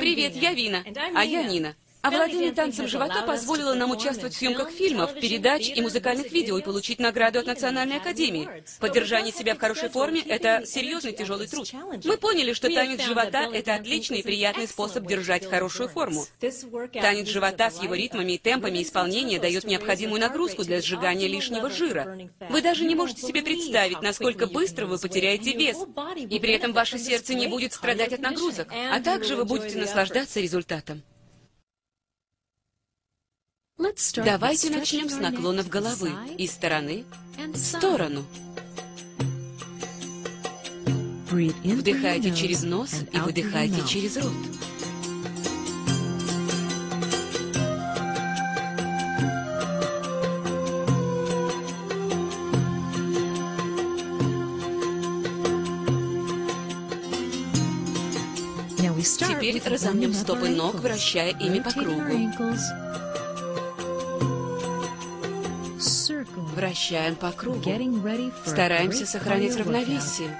Привет, я Вина. А я Нина. Овладение танцем живота позволило нам участвовать в съемках фильмов, передач и музыкальных видео и получить награду от Национальной Академии. Поддержание себя в хорошей форме – это серьезный тяжелый труд. Мы поняли, что танец живота – это отличный и приятный способ держать хорошую форму. Танец живота с его ритмами и темпами исполнения дает необходимую нагрузку для сжигания лишнего жира. Вы даже не можете себе представить, насколько быстро вы потеряете вес, и при этом ваше сердце не будет страдать от нагрузок, а также вы будете наслаждаться результатом. Давайте начнем с наклонов головы из стороны в сторону. Вдыхайте через нос и выдыхайте через рот. Теперь разомнем стопы ног, вращая ими по кругу. Вращаем по кругу. Стараемся сохранить равновесие.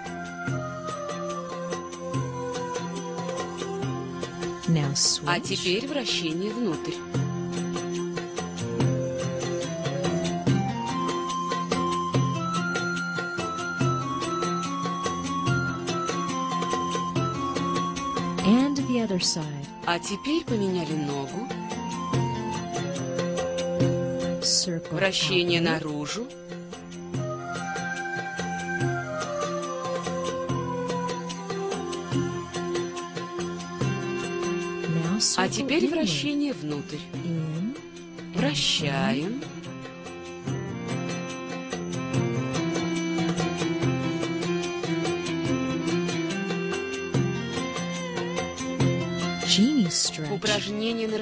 А теперь вращение внутрь. А теперь поменяли ногу. Вращение наружу. А теперь вращение внутрь. Вращаем.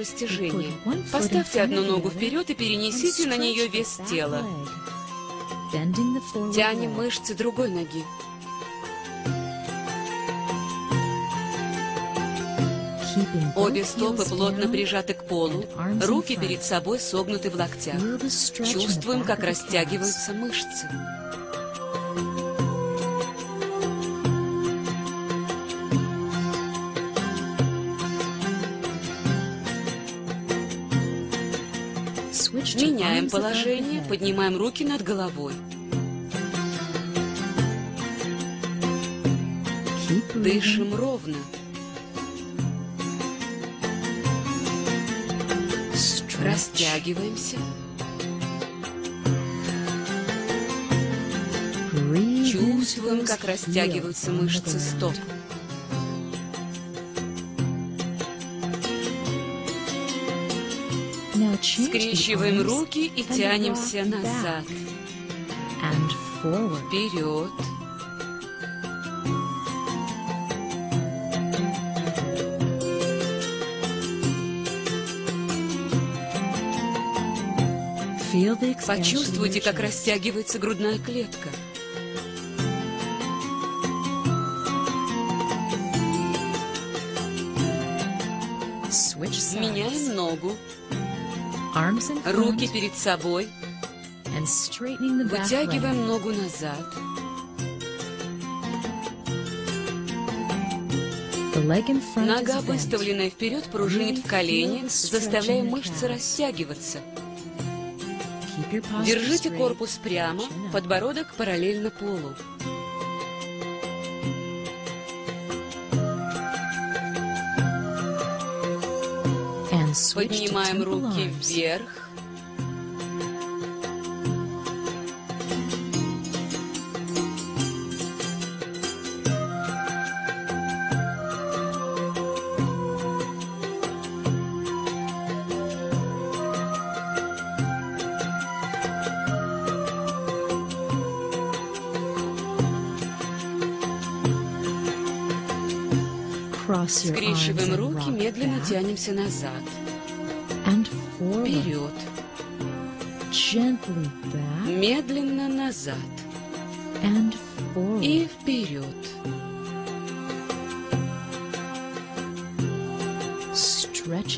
Растяжение. Поставьте одну ногу вперед и перенесите на нее вес тела. Тянем мышцы другой ноги. Обе стопы плотно прижаты к полу, руки перед собой согнуты в локтях. Чувствуем, как растягиваются мышцы. Меняем положение, поднимаем руки над головой. Дышим ровно. Растягиваемся. Чувствуем, как растягиваются мышцы стоп. Скрещиваем руки и тянемся назад. Вперед. Почувствуйте, как растягивается грудная клетка. Меняем ногу. Руки перед собой. Вытягиваем ногу назад. Нога, выставленная вперед, пружинит в колени, заставляя мышцы растягиваться. Держите корпус прямо, подбородок параллельно полу. Поднимаем руки вверх. Скрещиваем руки, медленно тянемся назад. Медленно назад. И вперед.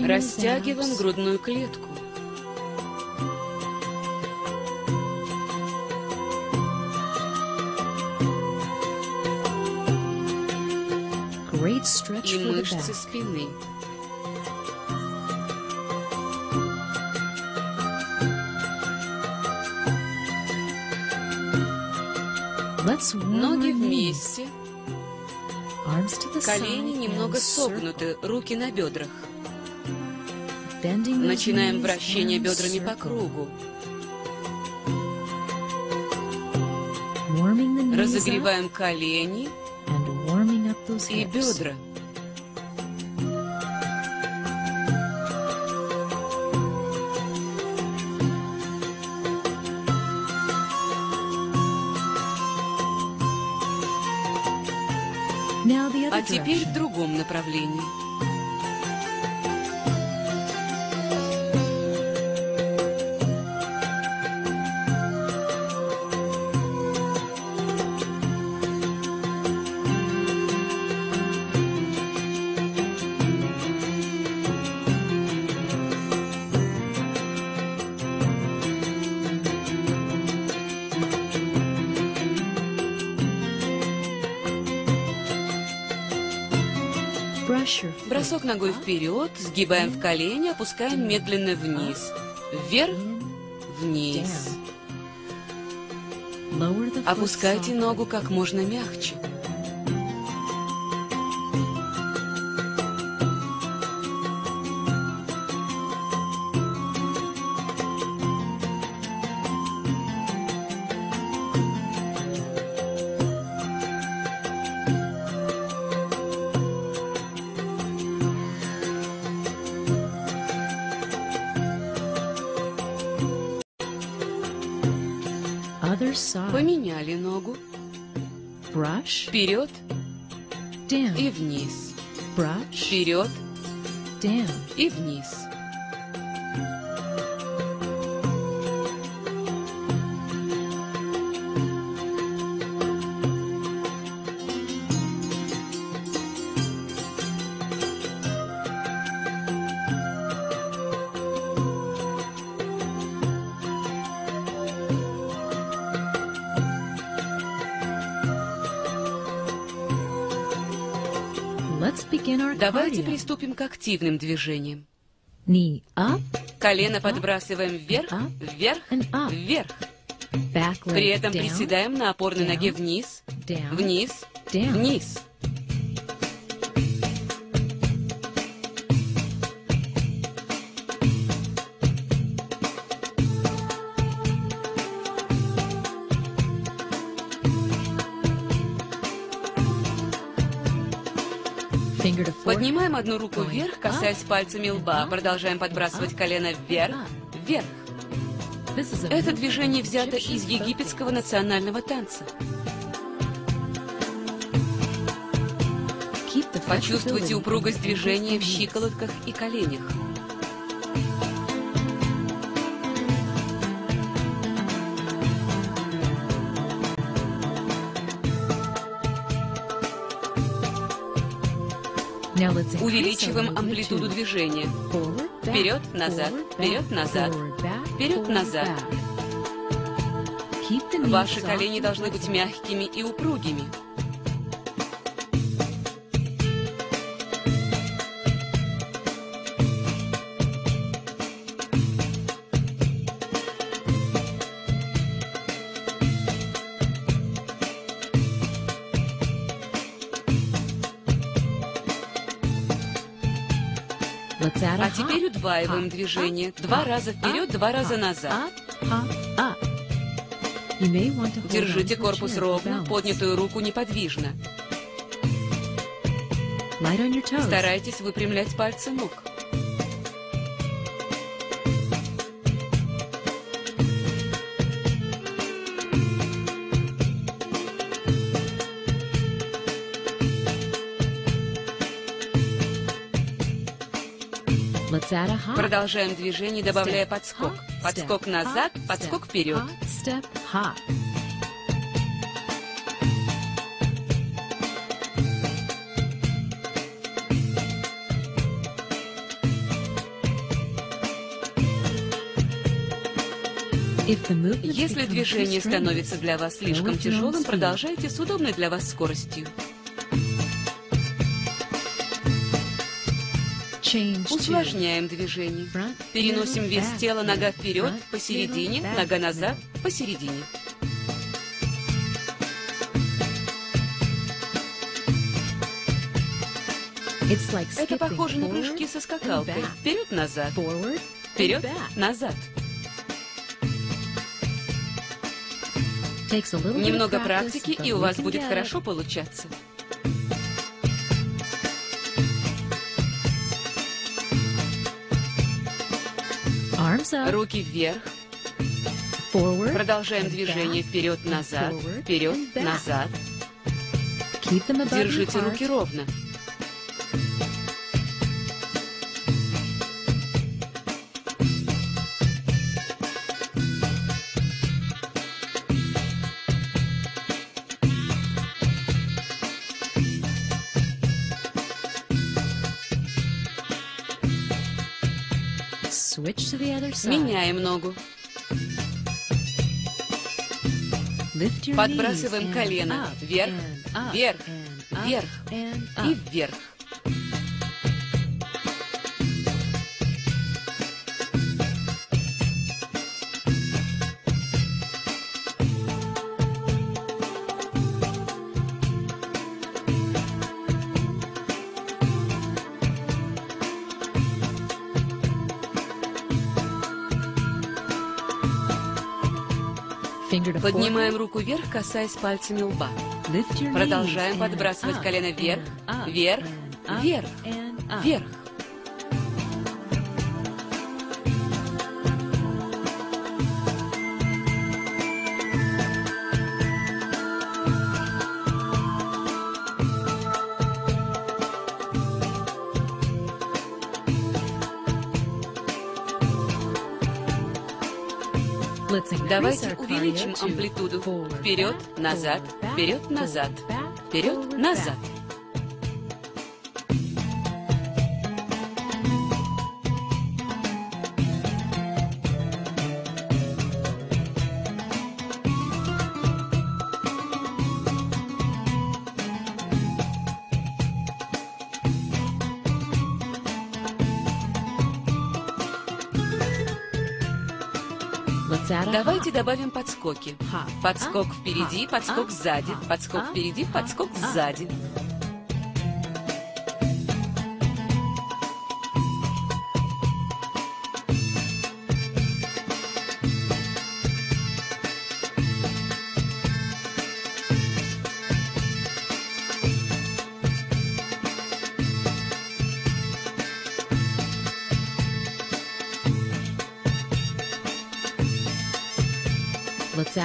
Растягиваем грудную клетку. и мышцы спины. Ноги вместе, колени немного согнуты, руки на бедрах. Начинаем вращение бедрами по кругу. Разогреваем колени и бедра. Ногой вперед, сгибаем в колени, опускаем медленно вниз. Вверх, вниз. Опускайте ногу как можно мягче. Вниз. Давайте приступим к активным движениям. Колено подбрасываем вверх, вверх, вверх. При этом приседаем на опорной ноге вниз, вниз, вниз. Поднимаем одну руку вверх, касаясь пальцами лба. Продолжаем подбрасывать колено вверх, вверх. Это движение взято из египетского национального танца. Почувствуйте упругость движения в щиколотках и коленях. Увеличиваем амплитуду движения. Вперед, назад, вперед, назад, вперед, назад. Ваши колени должны быть мягкими и упругими. Удваиваем движение. Два раза вперед, два раза назад. Держите корпус ровно, поднятую руку неподвижно. Старайтесь выпрямлять пальцы ног. Продолжаем движение, добавляя подскок. Подскок назад, подскок вперед. Если движение становится для вас слишком тяжелым, продолжайте с удобной для вас скоростью. Усложняем движение. Переносим вес тела нога вперед, посередине, нога назад, посередине. Это похоже на прыжки со скакалкой. Вперед-назад. Вперед-назад. Немного практики, и у вас будет хорошо получаться. Руки вверх. Продолжаем движение вперед-назад, вперед-назад. Держите руки ровно. Меняем ногу. Подбрасываем колено вверх, вверх, вверх и вверх. Поднимаем руку вверх, касаясь пальцами лба. Продолжаем подбрасывать колено вверх, вверх, вверх, вверх. Давайте увеличим амплитуду. Вперед, назад, вперед, назад, вперед, назад. Добавим подскоки. Подскок впереди, подскок сзади, подскок впереди, подскок сзади.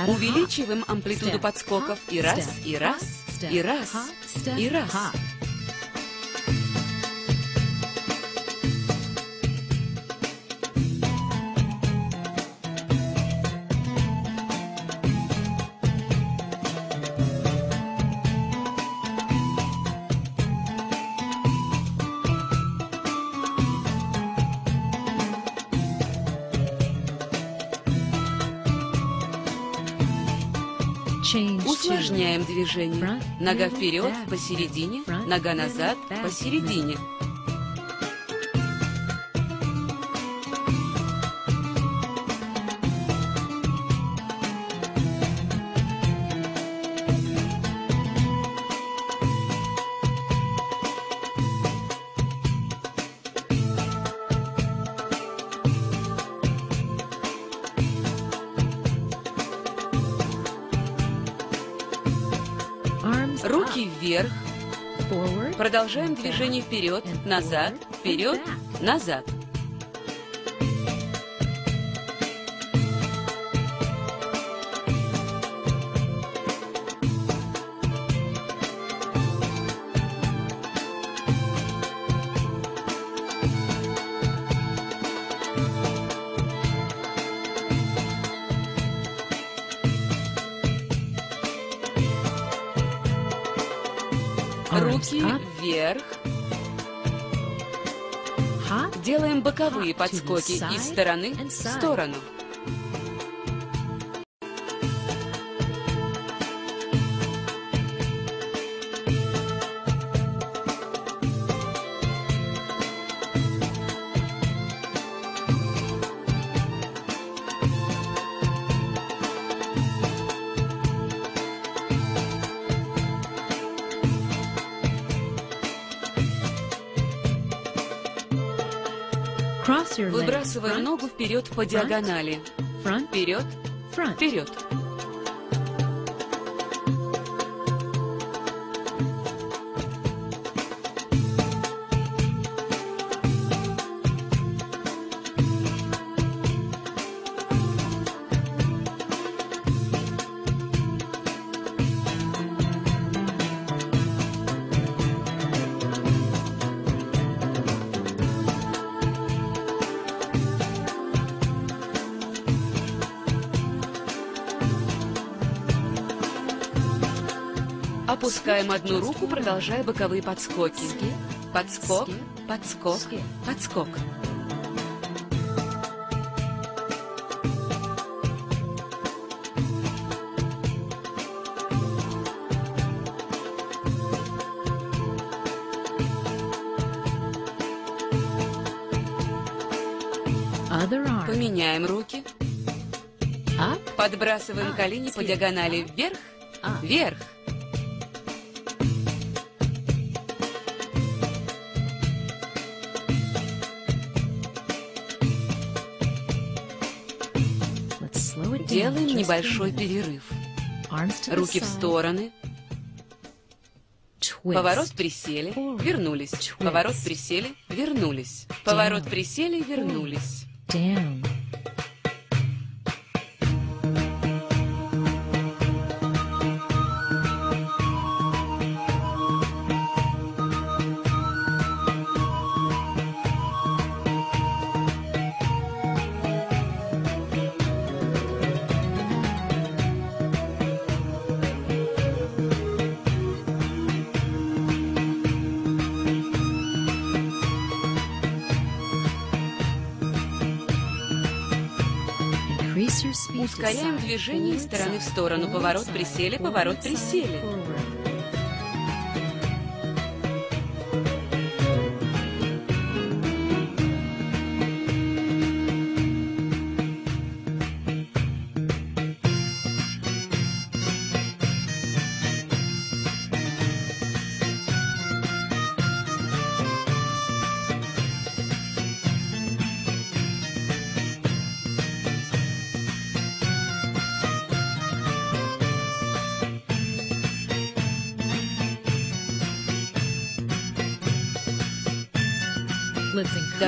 Увеличиваем амплитуду подскоков. И раз, и раз, и раз, и раз. Движение. Нога вперед, посередине, нога назад, посередине. Продолжаем движение вперед, назад, вперед, назад. Боковые подскоки из стороны в сторону. Выбрасываем ногу вперед по диагонали. Вперед, вперед. Опускаем одну руку, продолжая боковые подскоки. Подскок, подскок, подскок. Поменяем руки. Подбрасываем колени по диагонали вверх. Небольшой перерыв. Руки в стороны. Поворот, присели, вернулись. Поворот, присели, вернулись. Поворот, присели, вернулись. Ускоряем движение из стороны в сторону. Поворот, присели, поворот, присели.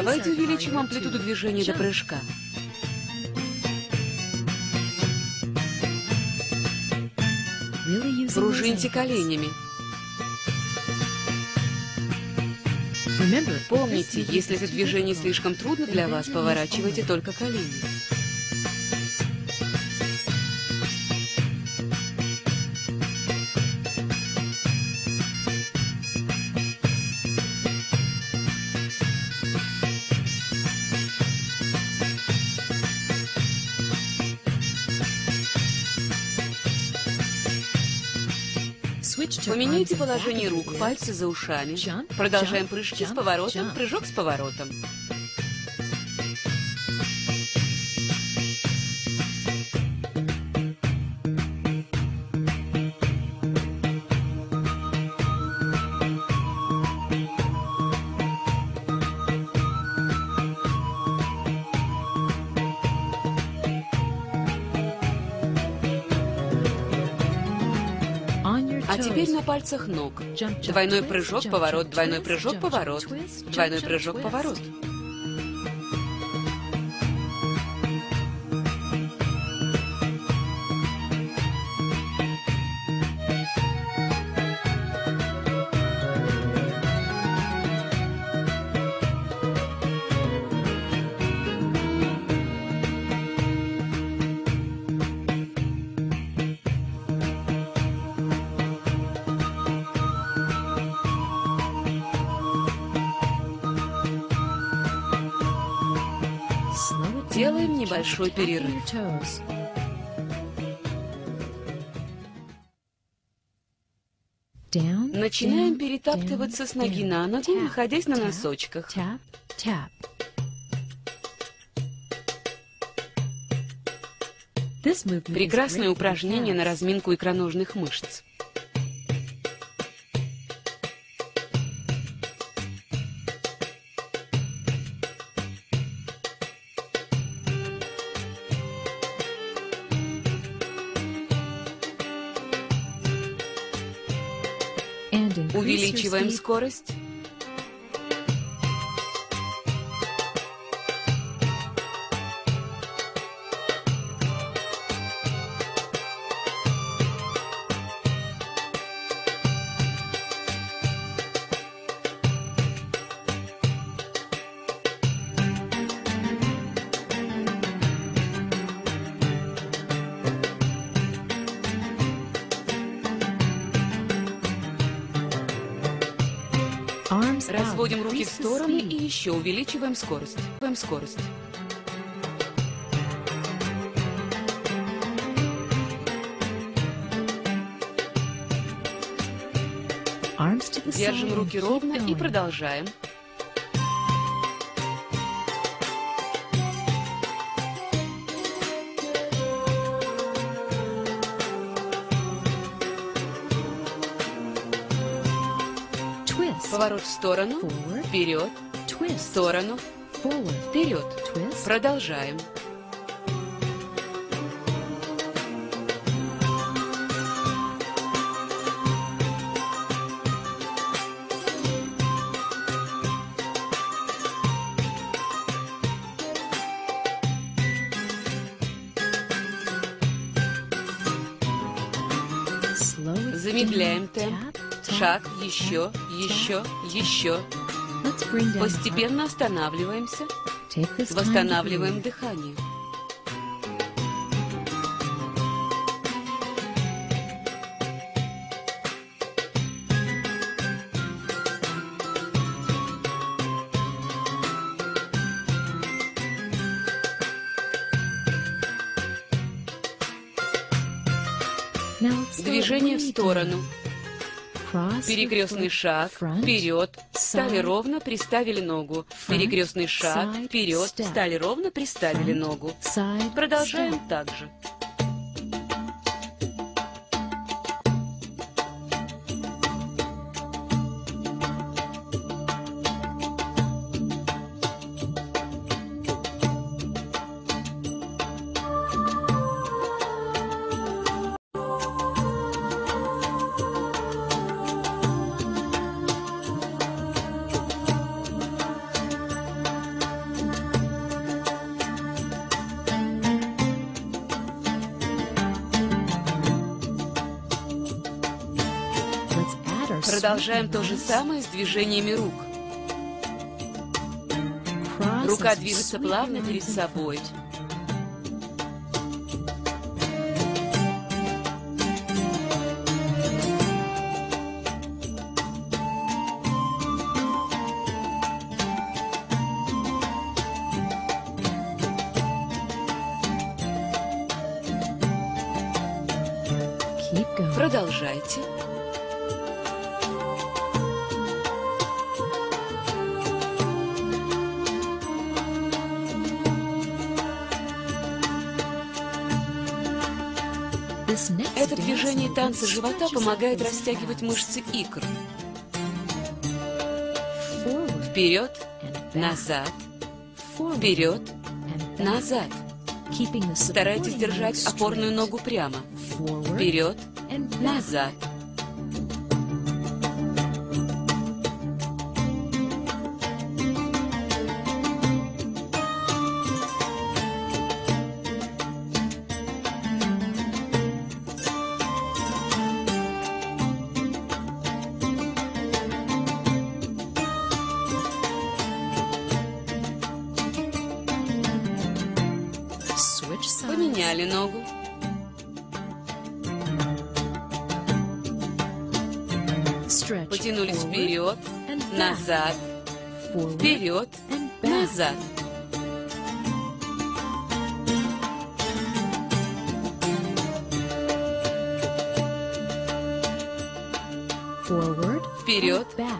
Давайте увеличим амплитуду движения до прыжка. Пружиньте коленями. Помните, если это движение слишком трудно для вас, поворачивайте только колени. Поменяйте положение рук, пальцы за ушами. Продолжаем прыжки с поворотом, прыжок с поворотом. А теперь на пальцах ног. Двойной прыжок, поворот, двойной прыжок, поворот, двойной прыжок, поворот. Небольшой перерыв. Начинаем перетаптываться с ноги на ногу, находясь на носочках. Прекрасное упражнение на разминку икроножных мышц. Увеличиваем скорость. Стороны и еще увеличиваем скорость. Увеличиваем скорость. Держим руки ровно и продолжаем. Поворот в сторону, вперед, в сторону, вперед. Продолжаем. Еще, еще, еще. Постепенно останавливаемся. Восстанавливаем дыхание. Движение в сторону. Перекрестный шаг, вперед, стали ровно, приставили ногу. Перекрестный шаг, вперед, стали ровно, приставили ногу. Продолжаем так же. Продолжаем то же самое с движениями рук. Рука движется плавно перед собой. Танца живота помогает растягивать мышцы икр. Вперед, назад, вперед, назад. Старайтесь держать опорную ногу прямо. Вперед, назад.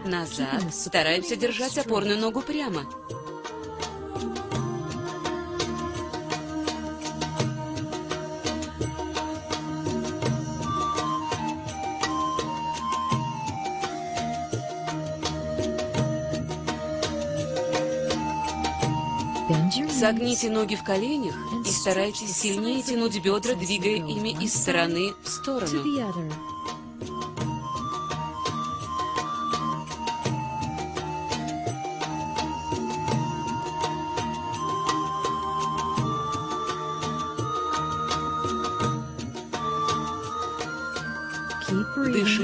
Назад. Стараемся держать опорную ногу прямо. Согните ноги в коленях и старайтесь сильнее тянуть бедра, двигая ими из стороны в сторону.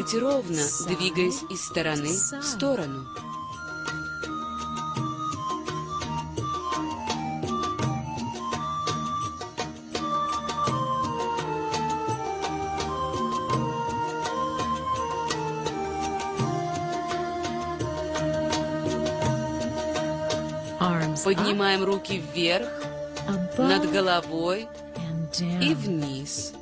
Дышите ровно, двигаясь из стороны в сторону. Поднимаем руки вверх, над головой и вниз.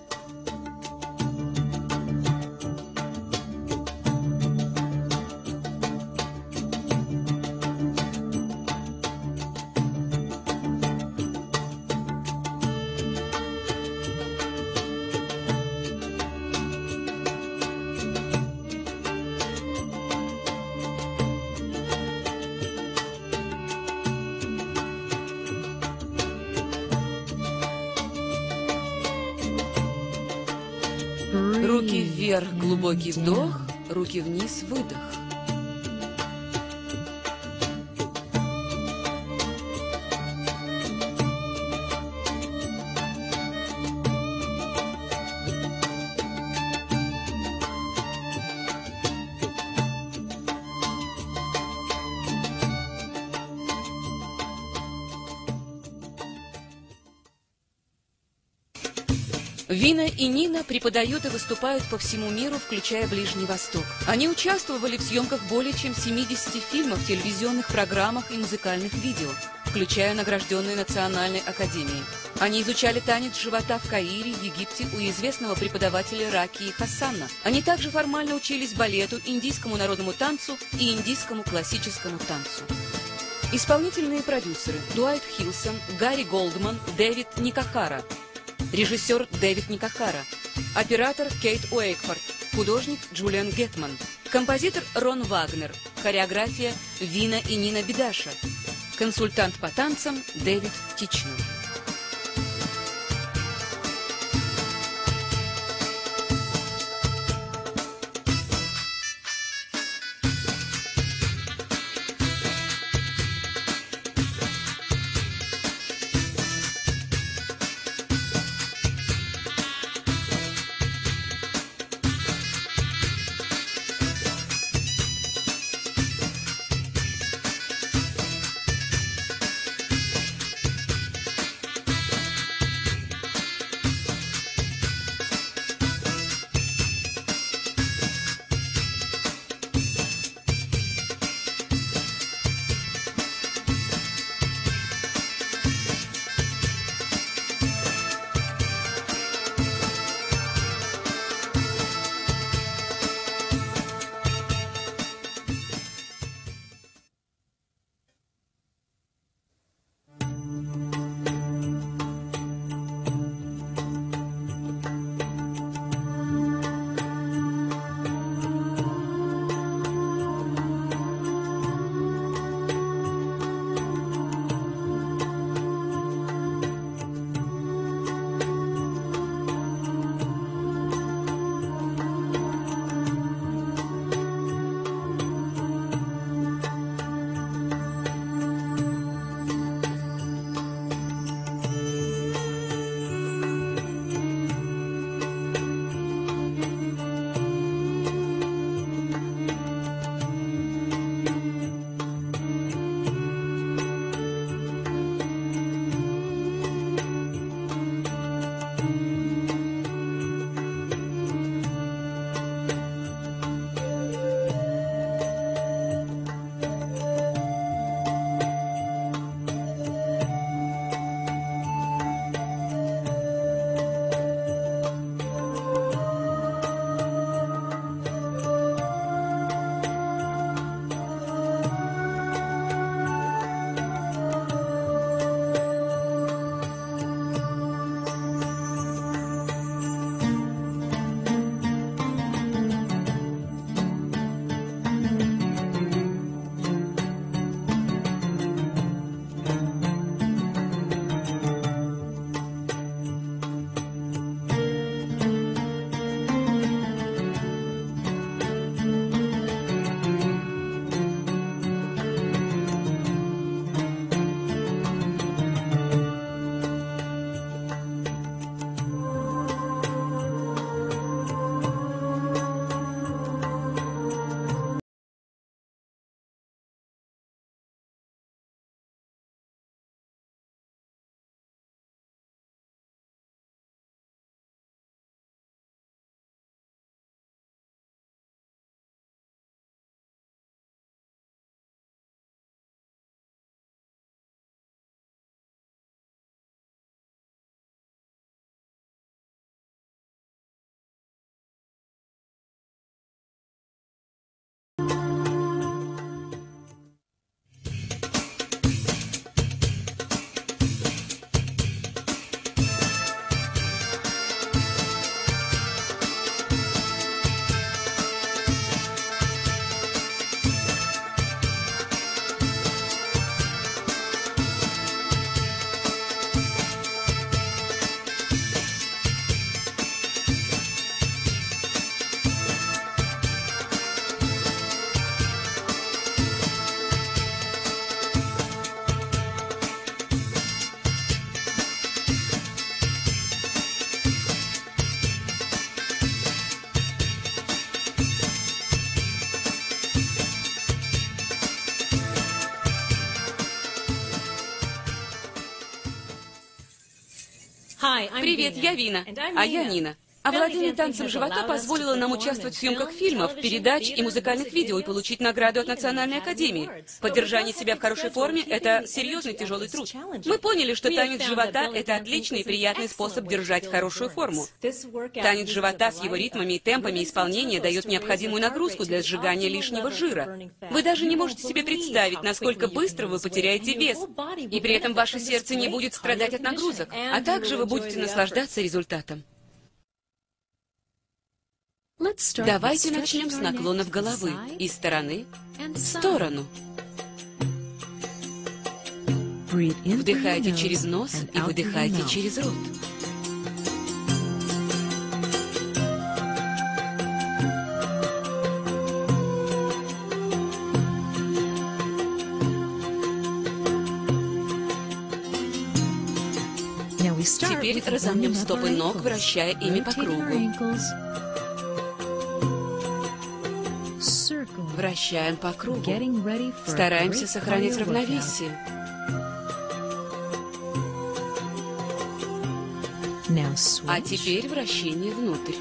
Глубокий вдох, руки вниз, выдох. Преподают и выступают по всему миру, включая Ближний Восток. Они участвовали в съемках более чем 70 фильмов, телевизионных программах и музыкальных видео, включая награжденные Национальной Академией. Они изучали танец живота в Каире, Египте у известного преподавателя Раки Хасана. Они также формально учились балету, индийскому народному танцу и индийскому классическому танцу. Исполнительные продюсеры Дуайт Хилсон, Гарри Голдман, Дэвид Никахара – Режиссер Дэвид Никахара. Оператор Кейт Уэйкфорд. Художник Джулиан Гетман. Композитор Рон Вагнер. Хореография Вина и Нина Бедаша. Консультант по танцам Дэвид Тичнер. Привет, я Вина. А я Нина. Овладение танцем живота позволило нам участвовать в съемках фильмов, передач и музыкальных видео и получить награду от Национальной Академии. Поддержание себя в хорошей форме – это серьезный тяжелый труд. Мы поняли, что танец живота – это отличный и приятный способ держать хорошую форму. Танец живота с его ритмами и темпами исполнения дает необходимую нагрузку для сжигания лишнего жира. Вы даже не можете себе представить, насколько быстро вы потеряете вес, и при этом ваше сердце не будет страдать от нагрузок, а также вы будете наслаждаться результатом. Давайте начнем с наклонов головы из стороны в сторону. Вдыхайте через нос и выдыхайте через рот. Теперь разомнем стопы ног, вращая ими по кругу. Вращаем по кругу. Стараемся сохранить равновесие. А теперь вращение внутрь.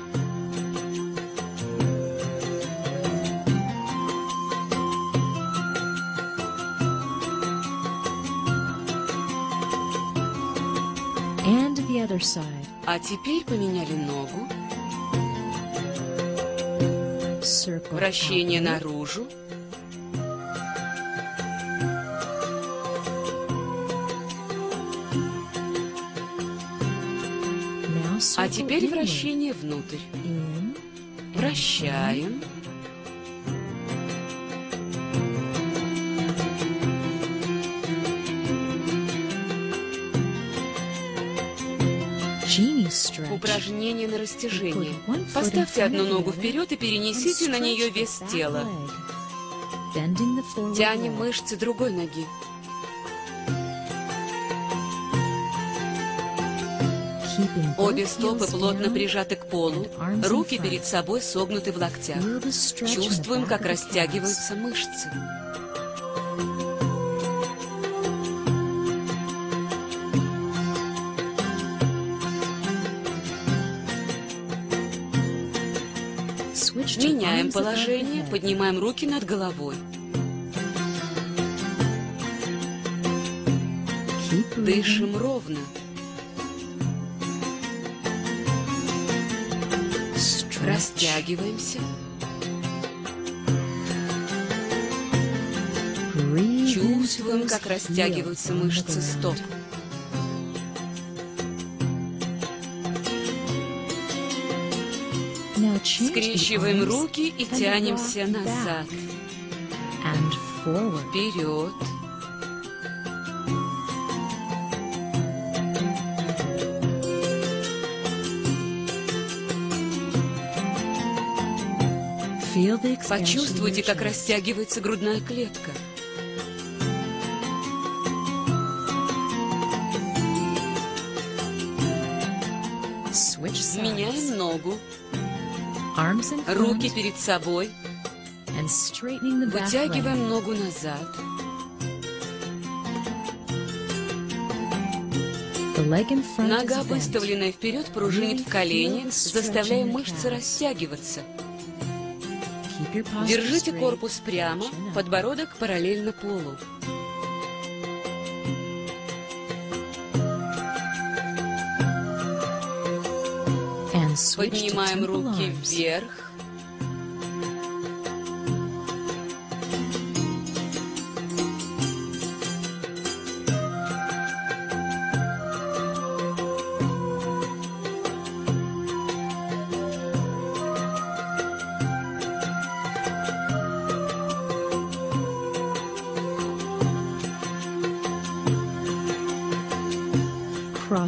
А теперь поменяли ногу. Вращение наружу. А теперь вращение внутрь. Вращаем. Растяжение. Поставьте одну ногу вперед и перенесите на нее вес тела. Тянем мышцы другой ноги. Обе стопы плотно прижаты к полу, руки перед собой согнуты в локтях. Чувствуем, как растягиваются мышцы. Меняем положение, поднимаем руки над головой. Дышим ровно. Растягиваемся. Чувствуем, как растягиваются мышцы стоп. Скрещиваем руки и тянемся назад. Вперед. Почувствуйте, как растягивается грудная клетка. Меняем ногу. Руки перед собой. Вытягиваем ногу назад. Нога, выставленная вперед, пружинит в колени, заставляя мышцы растягиваться. Держите корпус прямо, подбородок параллельно полу. Поднимаем руки вверх.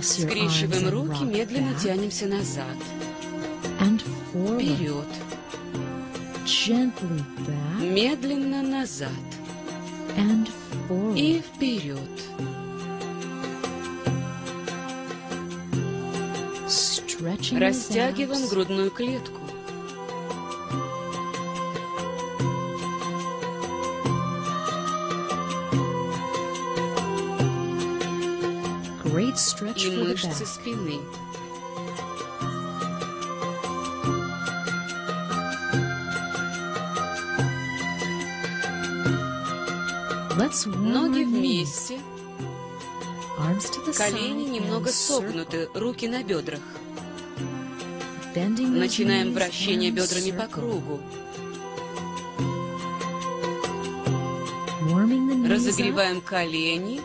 Скрещиваем руки, медленно тянемся назад. Медленно назад. И вперед. Растягиваем грудную клетку. и мышцы спины. Ноги вместе, колени немного согнуты, руки на бедрах. Начинаем вращение бедрами по кругу. Разогреваем колени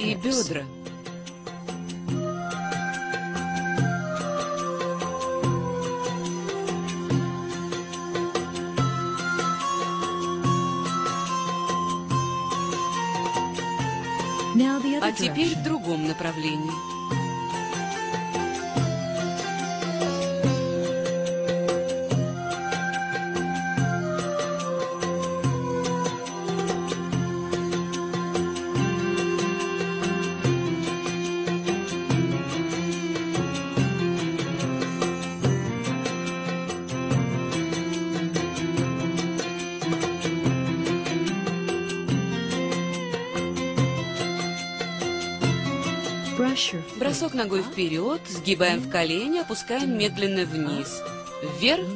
и бедра. Теперь в другом направлении. Вперед, сгибаем в колени, опускаем медленно вниз. Вверх,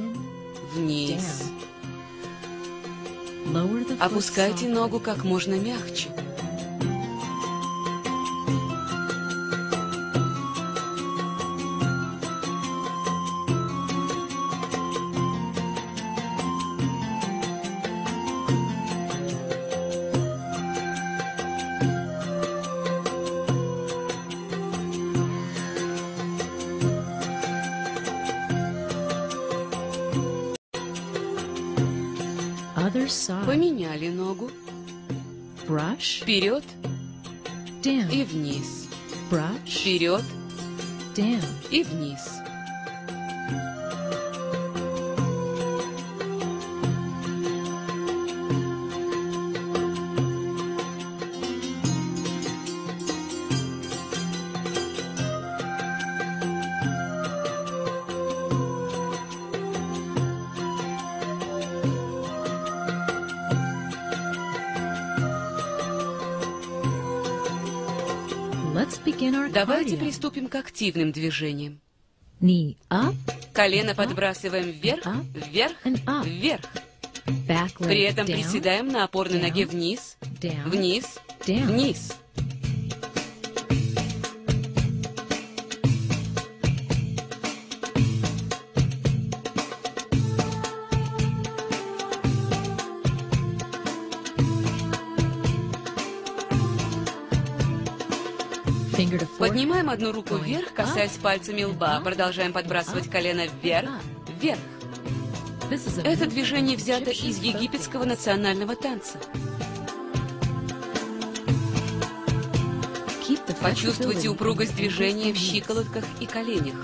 вниз. Опускайте ногу как можно мягче. Вперед и вниз. Вперед и вниз. Давайте приступим к активным движениям. Колено подбрасываем вверх, вверх, вверх. При этом приседаем на опорной ноге вниз, вниз, вниз. Поднимаем одну руку вверх, касаясь пальцами лба. Продолжаем подбрасывать колено вверх, вверх. Это движение взято из египетского национального танца. Почувствуйте упругость движения в щиколотках и коленях.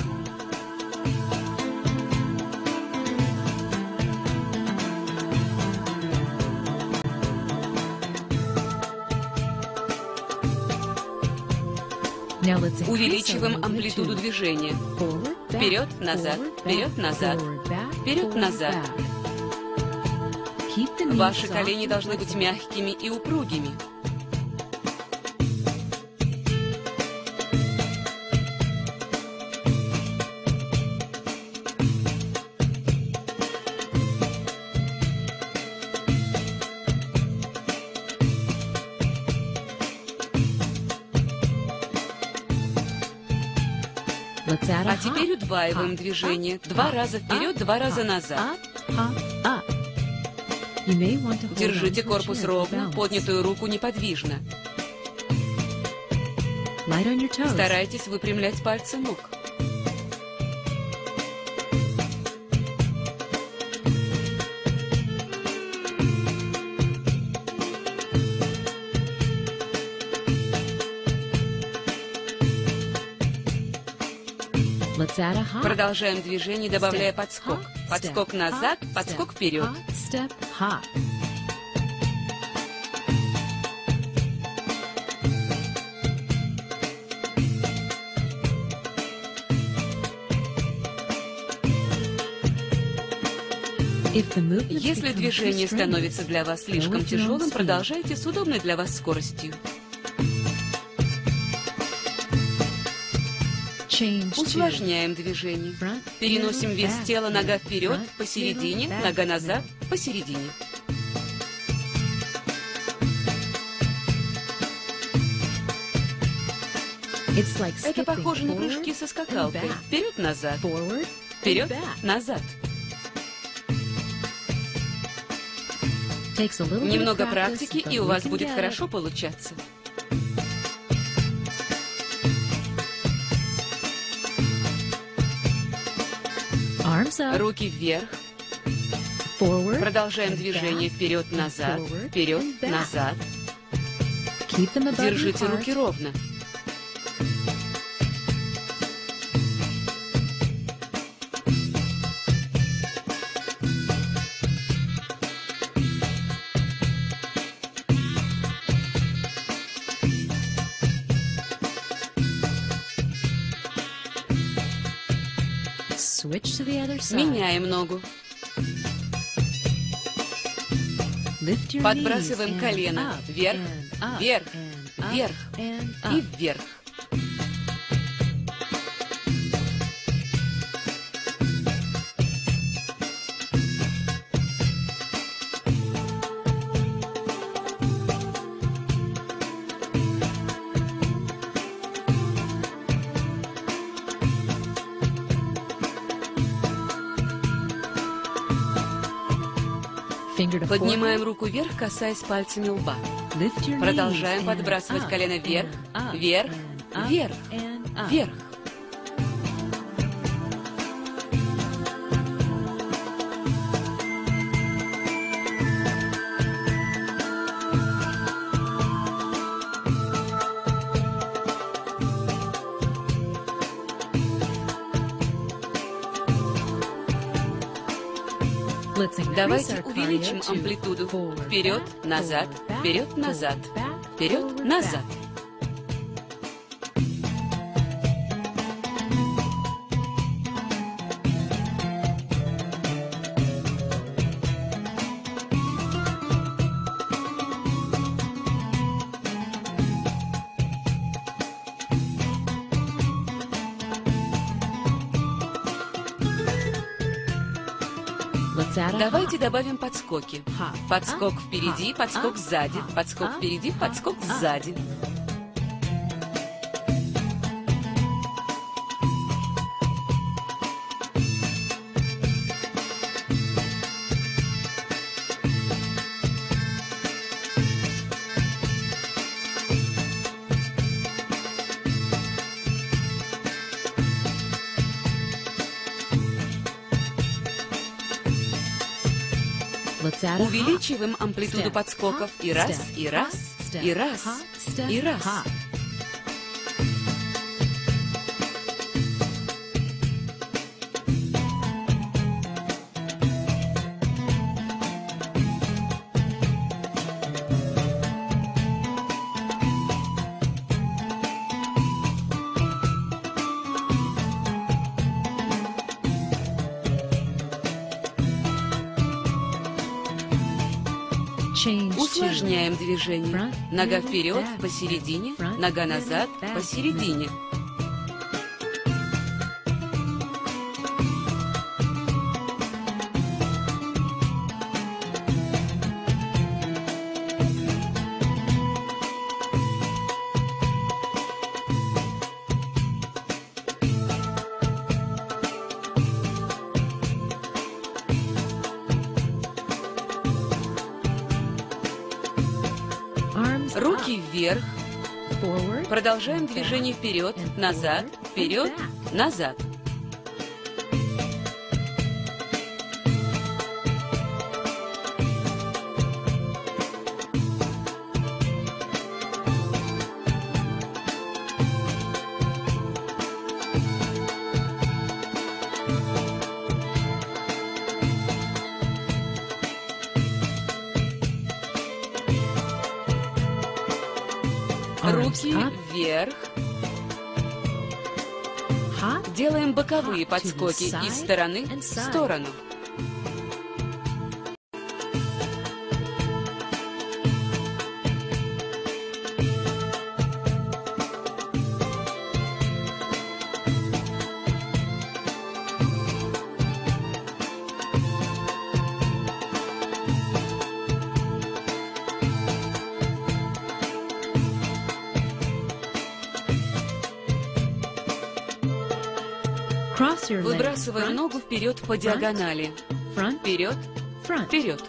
Увеличиваем амплитуду движения. Вперед, назад, вперед, назад, вперед, назад. Ваши колени должны быть мягкими и упругими. Удваиваем движение. Два раза вперед, два раза назад. Держите корпус ровно, поднятую руку неподвижно. Старайтесь выпрямлять пальцы ног. Продолжаем движение, добавляя подскок. Подскок назад, подскок вперед. Если движение становится для вас слишком тяжелым, продолжайте с удобной для вас скоростью. Усложняем движение. Переносим вес тела нога вперед, посередине, нога назад, посередине. Это похоже на прыжки со скакалкой. Вперед-назад. Вперед-назад. Немного практики, и у вас будет хорошо получаться. Руки вверх. Продолжаем движение вперед-назад, вперед-назад. Держите руки ровно. Меняем ногу. Подбрасываем колено вверх, вверх, вверх и вверх. Поднимаем руку вверх, касаясь пальцами лба. Продолжаем подбрасывать колено вверх, вверх, вверх, вверх. Давайте увеличим амплитуду. Вперед, назад, вперед, назад, вперед, назад. Добавим подскоки. Подскок впереди, подскок сзади, подскок впереди, подскок сзади. Увеличиваем амплитуду подскоков. И раз, и раз, и раз, и раз. Усложняем движение. Нога вперед, посередине, нога назад, посередине. Продолжаем движение вперед, назад, вперед, назад. Боковые подскоки из стороны в сторону. Выбрасываем ногу вперед по диагонали. Вперед, вперед.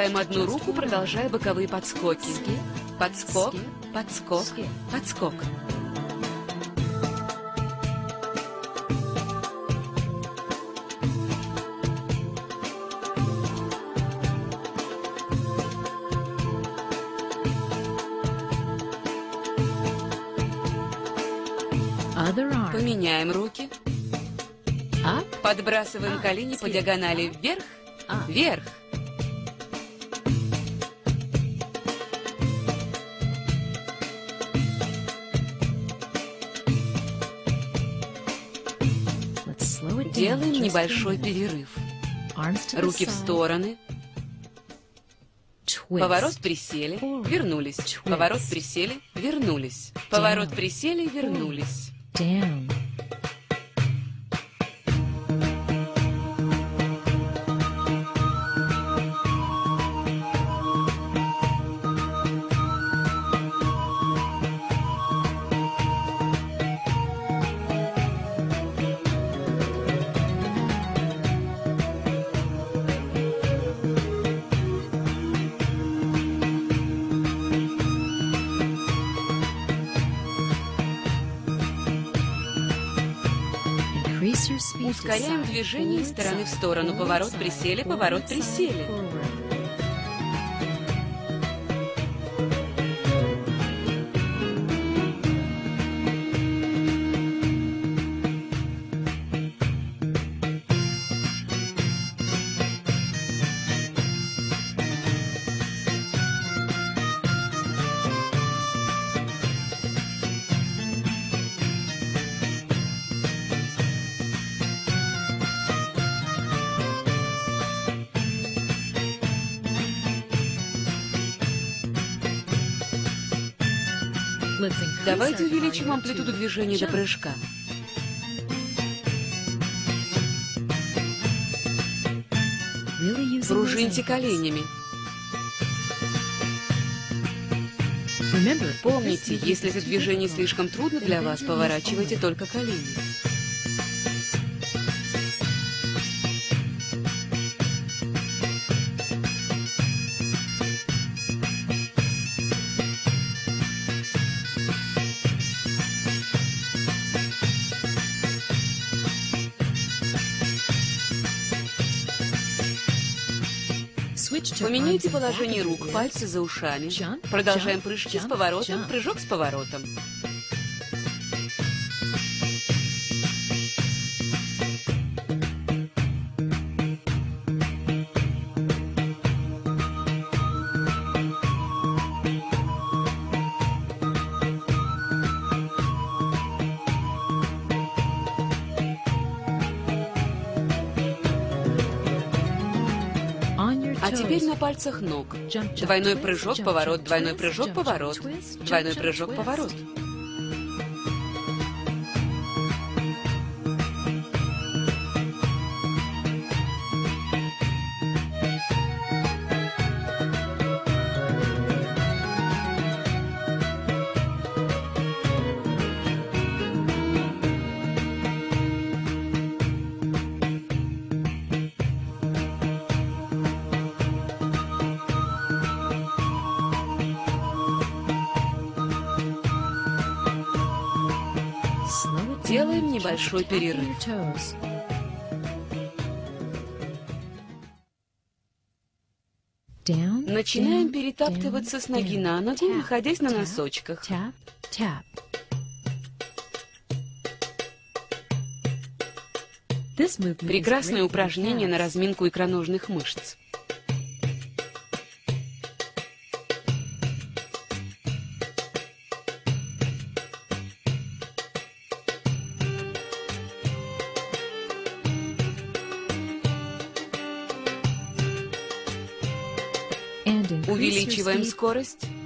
Опускаем одну руку, продолжая боковые подскоки. Подскок, подскок, подскок. Поменяем руки. Подбрасываем колени по диагонали вверх, вверх. Небольшой перерыв. Руки в стороны. Поворот присели, вернулись. Поворот присели, вернулись. Поворот присели, вернулись. Ускоряем движение из стороны в сторону. Поворот, присели, поворот, присели. Давайте увеличим амплитуду движения до прыжка. Пружиньте коленями. Помните, если это движение слишком трудно для вас, поворачивайте только колени. Поменяйте положение рук, пальцы за ушами. Продолжаем прыжки с поворотом, прыжок с поворотом. А теперь на пальцах ног. Двойной прыжок, поворот, двойной прыжок, поворот. Двойной прыжок, поворот. Небольшой перерыв. Начинаем перетаптываться с ноги на ногу, находясь на носочках. Прекрасное упражнение на разминку икроножных мышц. Увеличиваем скорость.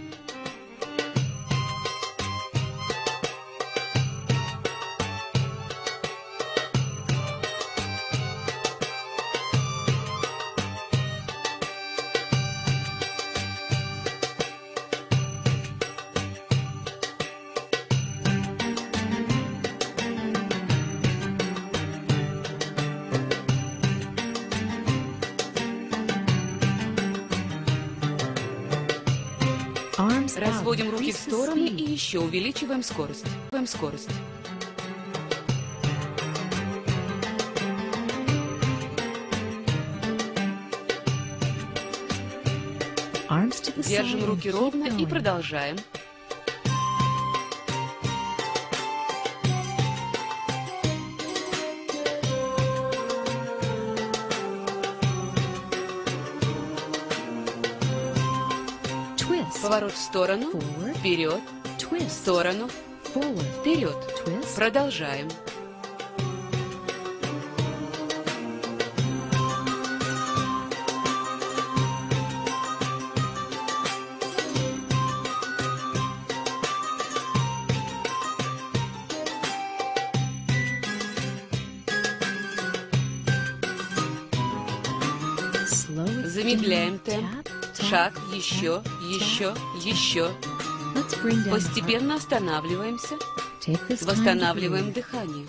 Руки в стороны и еще увеличиваем скорость. Увеличиваем скорость. Держим руки ровно и продолжаем. Поворот в сторону, вперед, в сторону, вперед. Продолжаем. Еще, еще, еще. Постепенно останавливаемся. Восстанавливаем дыхание.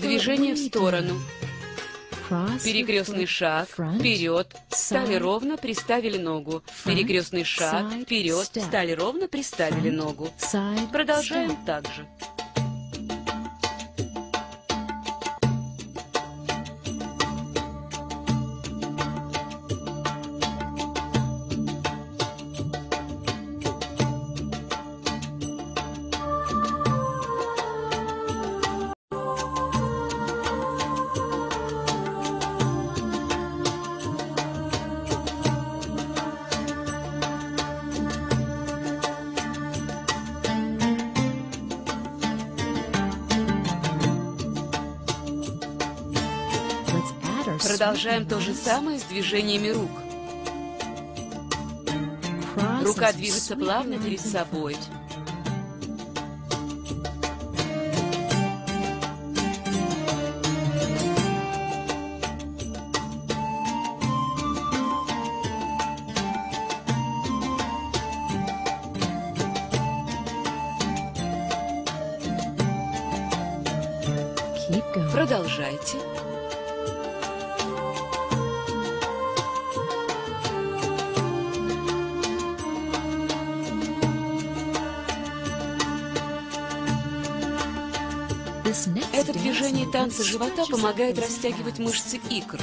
Движение в сторону. Перекрестный шаг, вперед, стали ровно, приставили ногу. Перекрестный шаг, вперед, стали ровно, приставили ногу. Продолжаем так же. Продолжаем то же самое с движениями рук. Рука движется плавно перед собой. Живота помогает растягивать мышцы икр.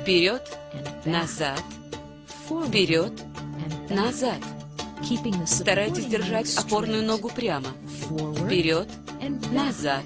Вперед, назад, вперед, назад. Старайтесь держать опорную ногу прямо. Вперед, назад.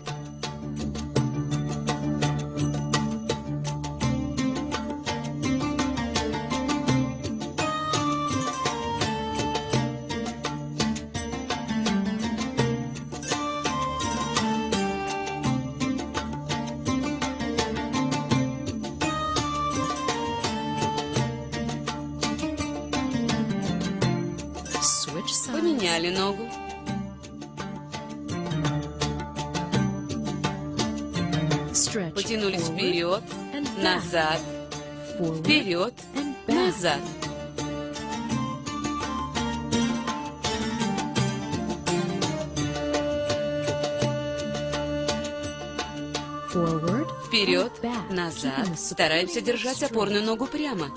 Вперед, назад. Стараемся держать опорную ногу прямо.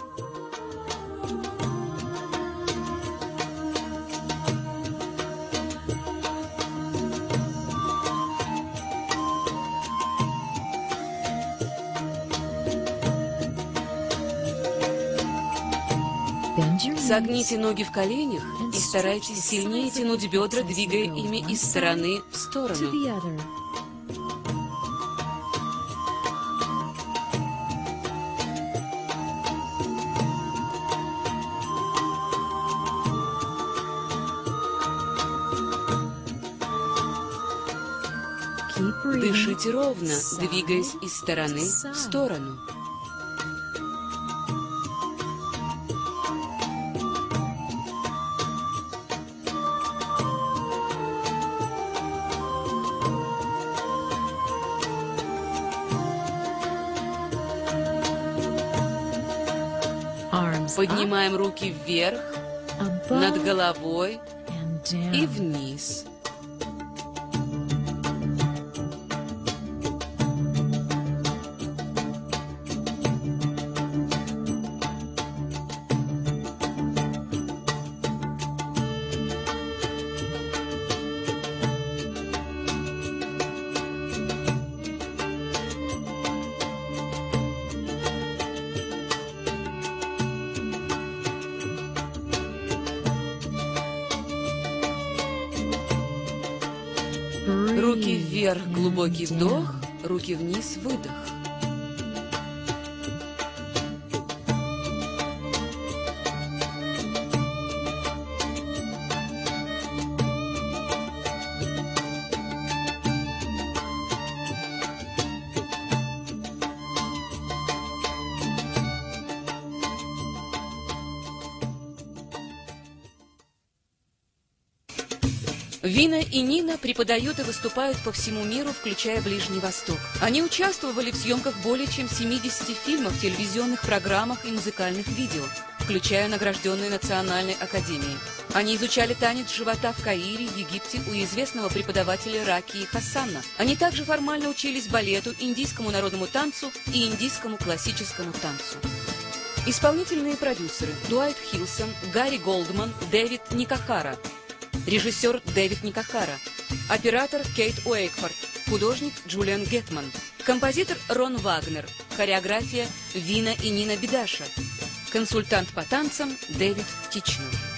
Согните ноги в коленях и старайтесь сильнее тянуть бедра, двигая ими из стороны в сторону. Ровно, двигаясь из стороны в сторону. Поднимаем руки вверх, над головой и вниз. Вдох, руки вниз, выдох. Вина и Нина преподают и выступают по всему миру, включая Ближний Восток. Они участвовали в съемках более чем 70 фильмов, телевизионных программах и музыкальных видео, включая награжденные Национальной Академией. Они изучали танец живота в Каире, Египте у известного преподавателя Раки Хасана. Они также формально учились балету, индийскому народному танцу и индийскому классическому танцу. Исполнительные продюсеры Дуайт Хилсон, Гарри Голдман, Дэвид Никахара – Режиссер Дэвид Никахара. Оператор Кейт Уэйкфорд. Художник Джулиан Гетман. Композитор Рон Вагнер. Хореография Вина и Нина Бедаша. Консультант по танцам Дэвид Тичнер.